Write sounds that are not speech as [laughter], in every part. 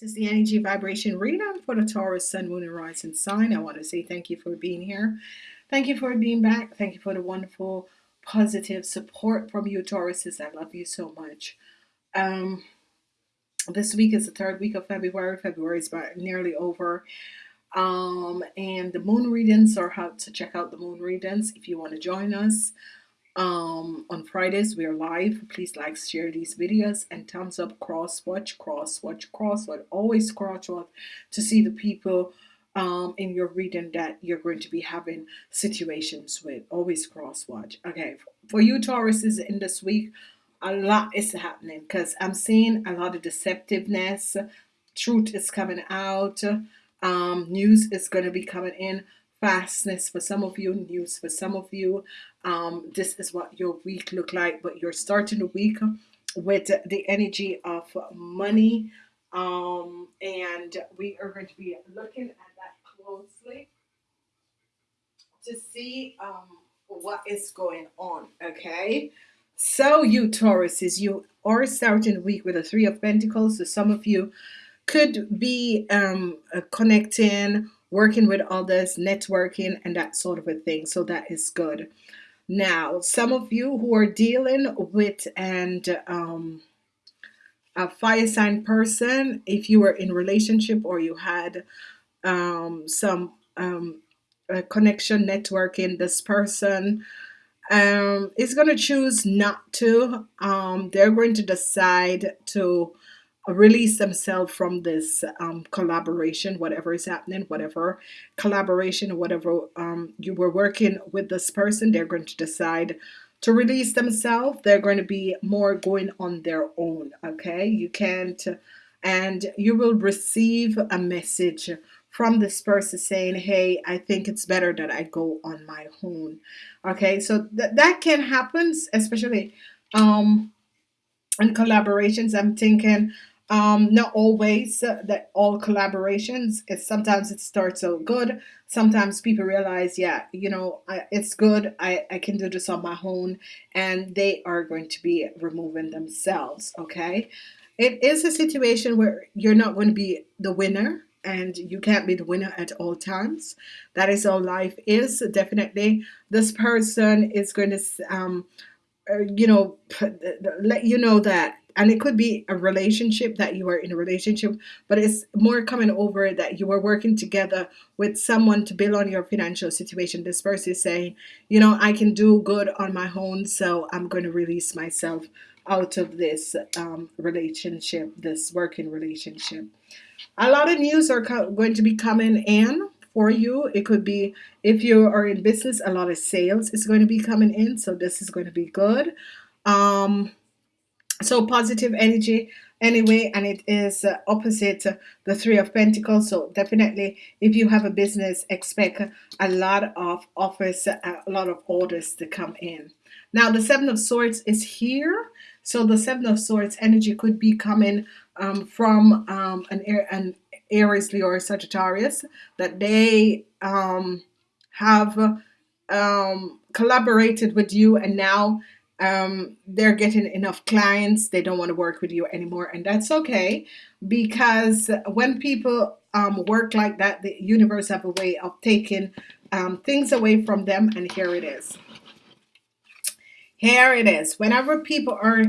This is the energy vibration reading for the Taurus Sun, Moon, and Rising sign. I want to say thank you for being here. Thank you for being back. Thank you for the wonderful, positive support from you, Tauruses. I love you so much. Um, this week is the third week of February. February is about nearly over. Um, and the moon readings are how to check out the moon readings if you want to join us. Um, on Fridays we are live. Please like, share these videos, and thumbs up. Cross watch, cross watch, cross watch. Always cross watch to see the people um, in your reading that you're going to be having situations with. Always cross watch. Okay, for you Tauruses in this week, a lot is happening because I'm seeing a lot of deceptiveness. Truth is coming out. Um, news is going to be coming in fastness for some of you news for some of you. Um, this is what your week look like but you're starting the week with the energy of money. Um, and we are going to be looking at that closely to see um, what is going on okay? So you Tauruses you are starting the week with a three of Pentacles so some of you could be um, connecting working with others, networking, and that sort of a thing. So that is good. Now, some of you who are dealing with and um, a fire sign person, if you were in relationship or you had um, some um, connection networking, this person um, is going to choose not to. Um, they're going to decide to release themselves from this um, collaboration, whatever is happening, whatever collaboration, whatever um, you were working with this person, they're going to decide to release themselves. They're going to be more going on their own. Okay, you can't, and you will receive a message from this person saying, Hey, I think it's better that I go on my own. Okay, so th that can happen, especially um in collaborations. I'm thinking um not always uh, that all collaborations it's sometimes it starts out good. Sometimes people realize yeah you know I, it's good. I, I can do this on my own and they are going to be removing themselves okay? It is a situation where you're not going to be the winner and you can't be the winner at all times. That is how life is definitely. This person is going to um you know let you know that and it could be a relationship that you are in a relationship but it's more coming over that you are working together with someone to build on your financial situation. This person is saying you know I can do good on my own so I'm going to release myself out of this um, relationship this working relationship. A lot of news are going to be coming in for you. It could be if you are in business a lot of sales is going to be coming in so this is going to be good. Um, so positive energy anyway and it is uh, opposite uh, the three of Pentacles. So definitely if you have a business expect a lot of offers a lot of orders to come in. Now the seven of swords is here. So the seven of swords energy could be coming um, from um, an, an Aries Leo or Sagittarius that they um, have um, collaborated with you and now um, they're getting enough clients. They don't want to work with you anymore and that's okay because when people um, work like that the universe have a way of taking um, things away from them and here it is. Here it is. Whenever people are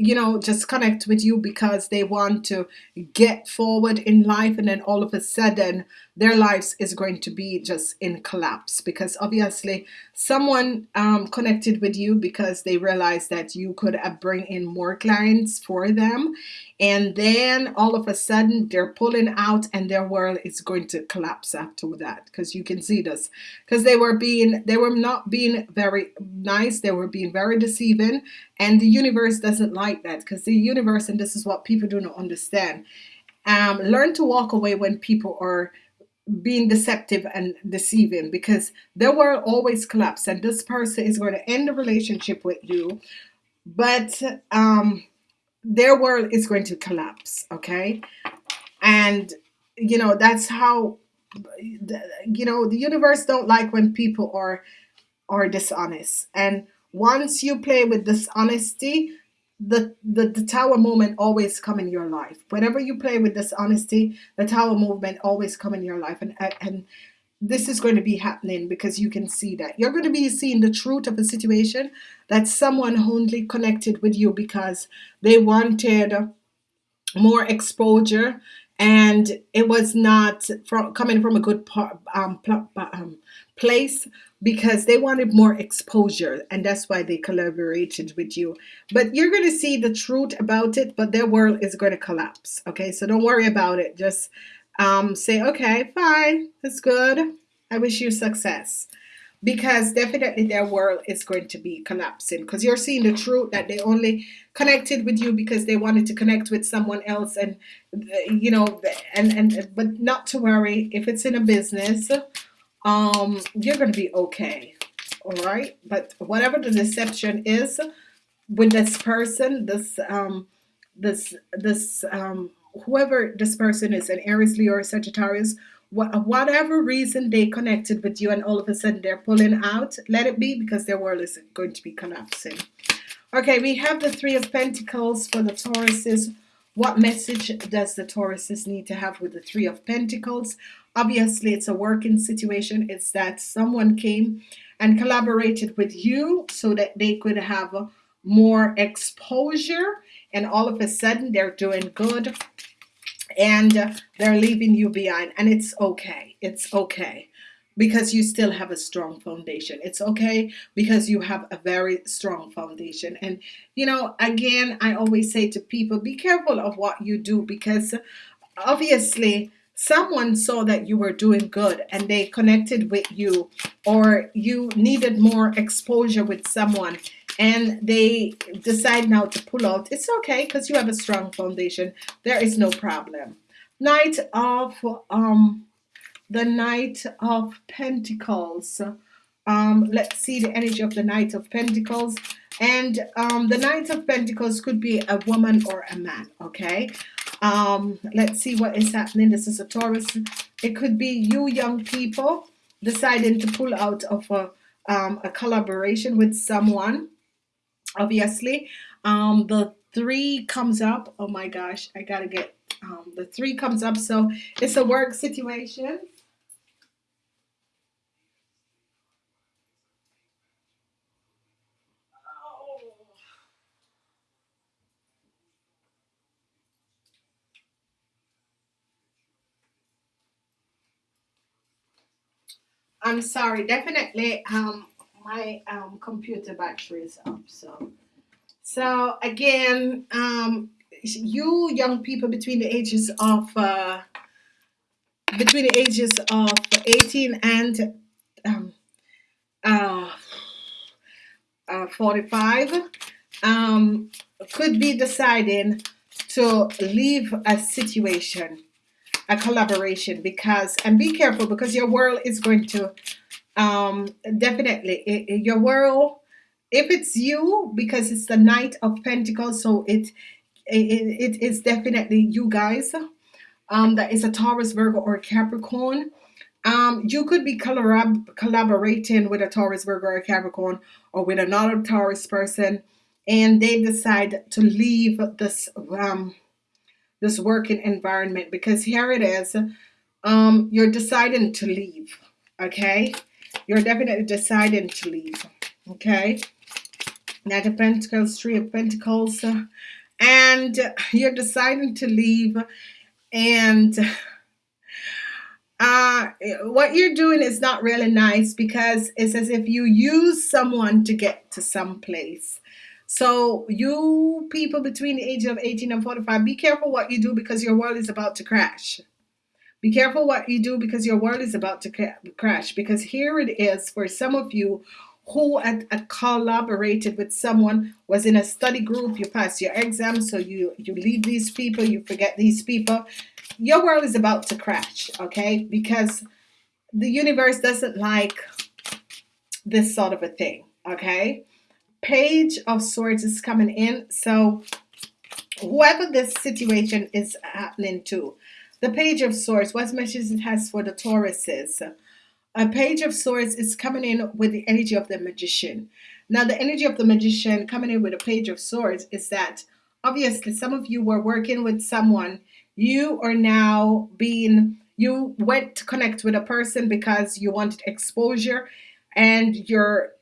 you know just connect with you because they want to get forward in life and then all of a sudden their lives is going to be just in collapse because obviously someone um, connected with you because they realized that you could uh, bring in more clients for them. And then all of a sudden they're pulling out and their world is going to collapse after that because you can see this. Because they were being they were not being very nice they were being very deceiving and the universe doesn't like that because the universe and this is what people do not understand um, learn to walk away when people are being deceptive and deceiving because their world always collapse and this person is going to end the relationship with you but um their world is going to collapse okay? And you know that's how you know the universe don't like when people are are dishonest. And once you play with dishonesty the, the the tower moment always come in your life. Whenever you play with dishonesty the tower movement always come in your life. And and this is going to be happening because you can see that. You're going to be seeing the truth of a situation that someone only connected with you because they wanted more exposure and it was not from coming from a good um, um, place because they wanted more exposure and that's why they collaborated with you. But you're going to see the truth about it but their world is going to collapse okay? So don't worry about it. Just um, say okay fine that's good. I wish you success because definitely their world is going to be collapsing because you're seeing the truth that they only connected with you because they wanted to connect with someone else and you know and and but not to worry if it's in a business um you're to be okay all right but whatever the deception is with this person this um this this um whoever this person is an Aries Leo or Sagittarius whatever reason they connected with you and all of a sudden they're pulling out let it be because their world is going to be collapsing. Okay we have the three of Pentacles for the Tauruses. What message does the Tauruses need to have with the three of Pentacles? Obviously it's a working situation. It's that someone came and collaborated with you so that they could have more exposure and all of a sudden they're doing good and they're leaving you behind and it's okay. It's okay. Because you still have a strong foundation. It's okay because you have a very strong foundation. And you know again I always say to people be careful of what you do because obviously someone saw that you were doing good and they connected with you or you needed more exposure with someone and they decide now to pull out. It's okay because you have a strong foundation. There is no problem. Knight of um the Knight of Pentacles. Um let's see the energy of the Knight of Pentacles. And um the Knight of Pentacles could be a woman or a man okay? Um let's see what is happening. This is a Taurus. It could be you young people deciding to pull out of a, um, a collaboration with someone obviously. Um the three comes up. Oh my gosh I gotta get um, the three comes up. So it's a work situation. I'm sorry definitely um my um computer battery is up so. So again um you young people between the ages of uh between the ages of 18 and um, uh, uh, 45 um, could be deciding to leave a situation a collaboration because and be careful because your world is going to um, definitely. It, it, your world if it's you because it's the Knight of Pentacles so it it, it is definitely you guys. Um, that is a Taurus Virgo or Capricorn. Um, you could be collab collaborating with a Taurus Virgo or Capricorn or with another Taurus person and they decide to leave this um, this working environment because here it is. Um you're deciding to leave okay you're definitely deciding to leave okay Knight of Pentacles Three of Pentacles and you're deciding to leave and uh, what you're doing is not really nice because it's as if you use someone to get to some place so you people between the age of 18 and 45, be careful what you do because your world is about to crash. Be careful what you do because your world is about to crash. Because here it is for some of you who had, had, collaborated with someone, was in a study group, you pass your exam, so you, you leave these people, you forget these people. Your world is about to crash, okay? Because the universe doesn't like this sort of a thing, okay? page of swords is coming in so whoever this situation is happening to the page of swords what message it has for the Tauruses a page of swords is coming in with the energy of the magician Now, the energy of the magician coming in with a page of swords is that obviously some of you were working with someone. You are now being, you went to connect with a person because you wanted exposure and you're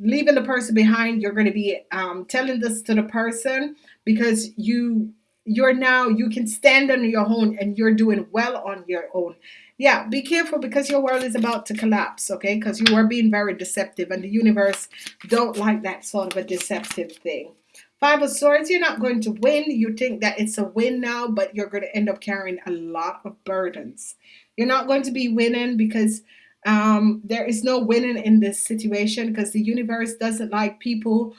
leaving the person behind. You're going to be um, telling this to the person because you you're now you can stand on your own and you're doing well on your own. Yeah be careful because your world is about to collapse okay? Because you are being very deceptive and the universe don't like that sort of a deceptive thing. Five of swords you're not going to win. You think that it's a win now but you're going to end up carrying a lot of burdens. You're not going to be winning because um, there is no winning in this situation because the universe doesn't like people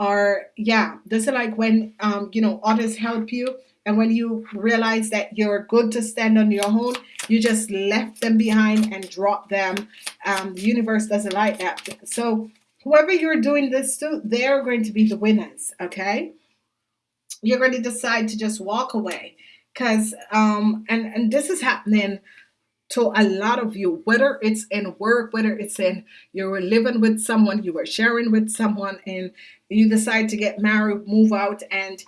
or yeah doesn't like when um, you know others help you and when you realize that you're good to stand on your own you just left them behind and drop them. Um, the universe doesn't like that. So whoever you're doing this to they're going to be the winners okay? You're going to decide to just walk away because um and and this is happening to a lot of you, whether it's in work, whether it's in you were living with someone, you were sharing with someone, and you decide to get married, move out, and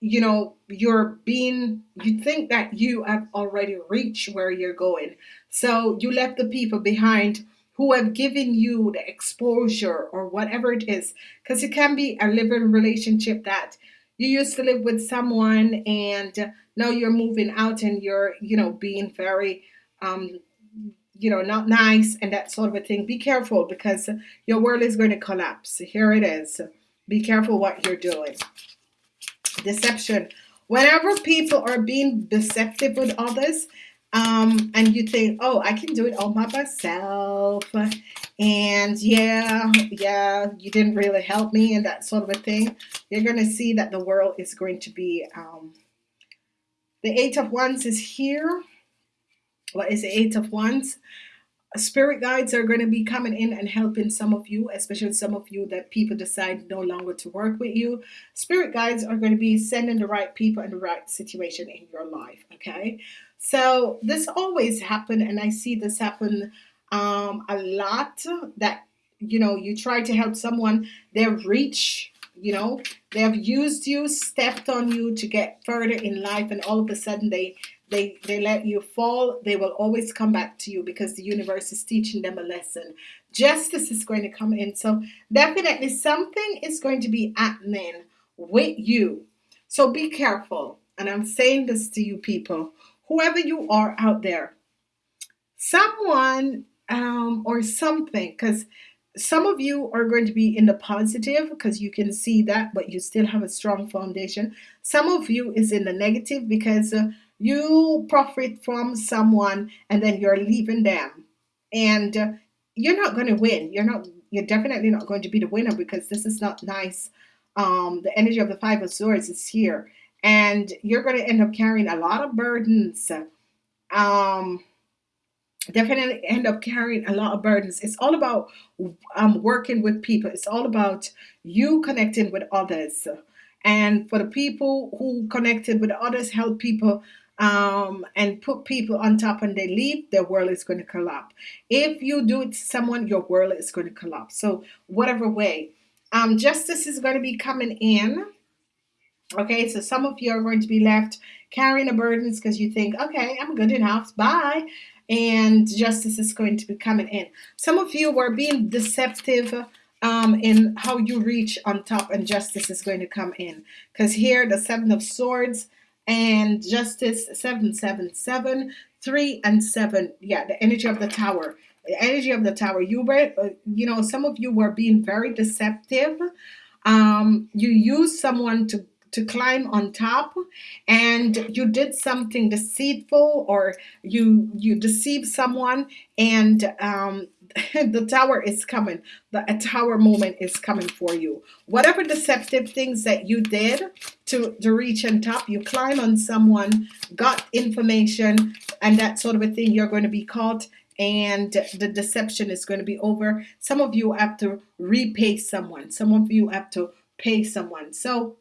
you know you're being you think that you have already reached where you're going so you left the people behind who have given you the exposure or whatever it is because it can be a living relationship that you used to live with someone and now you're moving out and you're you know being very um, you know, not nice and that sort of a thing. Be careful because your world is going to collapse. Here it is. Be careful what you're doing. Deception. Whenever people are being deceptive with others, um, and you think, oh, I can do it all by myself, and yeah, yeah, you didn't really help me, and that sort of a thing, you're going to see that the world is going to be. Um, the Eight of Wands is here what is the eight of wands spirit guides are going to be coming in and helping some of you especially some of you that people decide no longer to work with you. Spirit guides are going to be sending the right people and the right situation in your life okay? So this always happen and i see this happen um, a lot that you know you try to help someone they reach you know they have used you stepped on you to get further in life and all of a sudden they they they let you fall they will always come back to you because the universe is teaching them a lesson. Justice is going to come in. So definitely something is going to be happening with you. So be careful and i'm saying this to you people whoever you are out there someone um, or something because some of you are going to be in the positive because you can see that but you still have a strong foundation. Some of you is in the negative because uh, you profit from someone and then you're leaving them. And uh, you're not going to win. You're not you're definitely not going to be the winner because this is not nice. Um, the energy of the five of swords is here. And you're going to end up carrying a lot of burdens. Um, definitely end up carrying a lot of burdens. It's all about um, working with people. It's all about you connecting with others. And for the people who connected with others help people um, and put people on top and they leave, their world is going to collapse. If you do it to someone, your world is going to collapse. So, whatever way, um, justice is going to be coming in. Okay, so some of you are going to be left carrying the burdens because you think, okay, I'm good enough, bye. And justice is going to be coming in. Some of you were being deceptive um, in how you reach on top, and justice is going to come in. Because here, the Seven of Swords and Justice 777, 3 and 7. Yeah, the energy of the tower. The energy of the tower. You were, uh, you know, some of you were being very deceptive. Um, you used someone to to climb on top and you did something deceitful or you you deceived someone and um, [laughs] the tower is coming. The tower moment is coming for you. Whatever deceptive things that you did to, to reach on top, you climb on someone, got information, and that sort of a thing, you're going to be caught and the deception is going to be over. Some of you have to repay someone. Some of you have to pay someone. So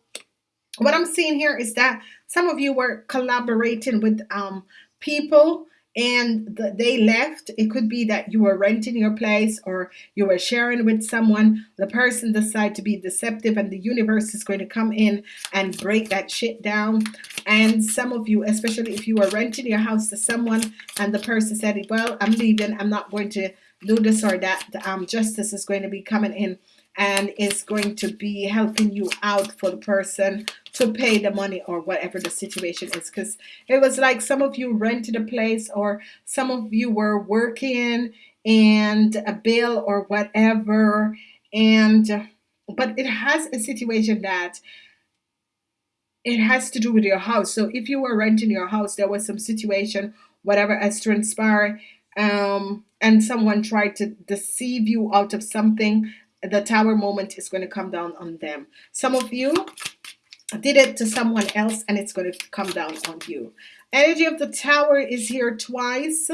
what I'm seeing here is that some of you were collaborating with um, people and the, they left. It could be that you were renting your place or you were sharing with someone. The person decided to be deceptive and the universe is going to come in and break that shit down. And some of you especially if you were renting your house to someone and the person said well I'm leaving. I'm not going to do this or that. Um, justice is going to be coming in and is going to be helping you out for the person to pay the money or whatever the situation is. Because it was like some of you rented a place or some of you were working and a bill or whatever. And but it has a situation that it has to do with your house. So if you were renting your house there was some situation whatever has transpired um, and someone tried to deceive you out of something the tower moment is going to come down on them. Some of you did it to someone else and it's going to come down on you. Energy of the tower is here twice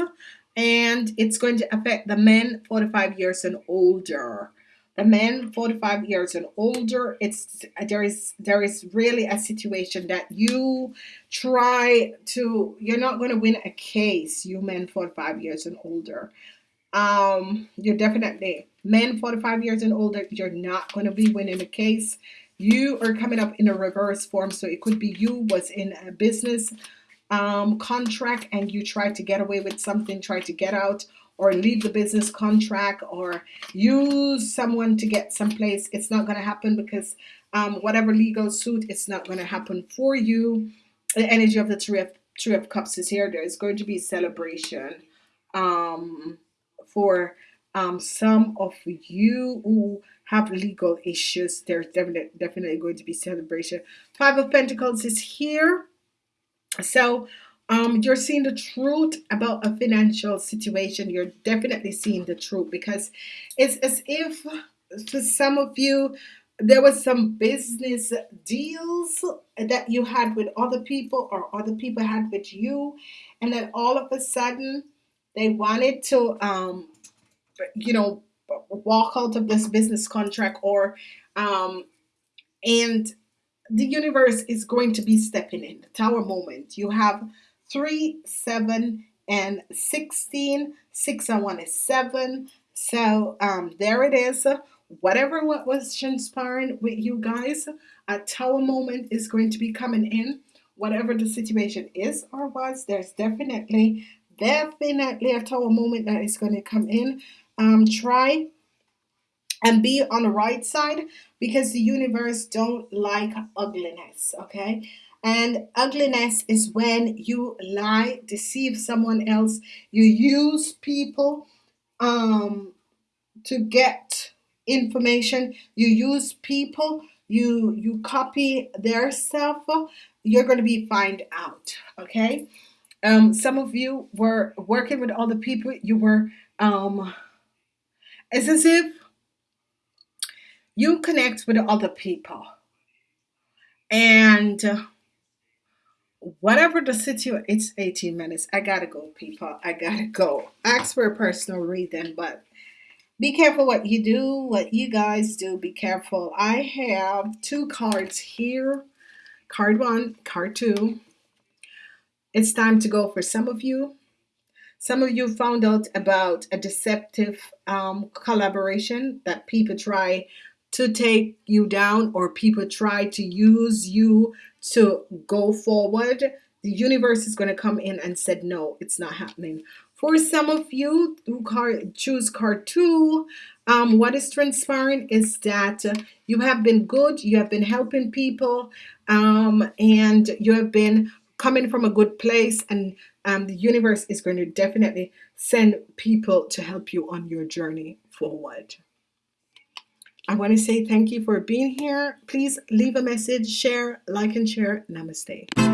and it's going to affect the men 45 years and older. The men 45 years and older, it's there is there is really a situation that you try to you're not going to win a case, you men 45 years and older um, you're definitely men 45 years and older. You're not going to be winning the case. You are coming up in a reverse form. So it could be you was in a business um, contract and you tried to get away with something, tried to get out or leave the business contract or use someone to get someplace. It's not going to happen because um, whatever legal suit, it's not going to happen for you. The energy of the Three of, three of Cups is here. There is going to be celebration. Um, for um, some of you who have legal issues there's definitely definitely going to be celebration. Five of Pentacles is here. So um, you're seeing the truth about a financial situation. You're definitely seeing the truth because it's as if for some of you there was some business deals that you had with other people or other people had with you and then all of a sudden they wanted to um, you know walk out of this business contract or um, and the universe is going to be stepping in. The tower moment. You have three seven and 16 six and one is seven. So um, there it is. Whatever what was transpiring with you guys a tower moment is going to be coming in. Whatever the situation is or was there's definitely definitely a tower moment that is going to come in um, try and be on the right side because the universe don't like ugliness okay? And ugliness is when you lie deceive someone else you use people um, to get information you use people you you copy their stuff you're going to be find out okay um, some of you were working with other people. You were um, it's as if you connect with other people. And whatever the situation it's 18 minutes. I gotta go people. I gotta go. Ask for a personal reading but be careful what you do what you guys do. Be careful. I have two cards here. Card one card two it's time to go for some of you. Some of you found out about a deceptive um, collaboration that people try to take you down or people try to use you to go forward. The universe is going to come in and said, no, it's not happening. For some of you who card, choose card two, um, what is transpiring is that you have been good, you have been helping people, um, and you have been coming from a good place and um, the universe is going to definitely send people to help you on your journey forward. I want to say thank you for being here. Please leave a message, share, like, and share. Namaste.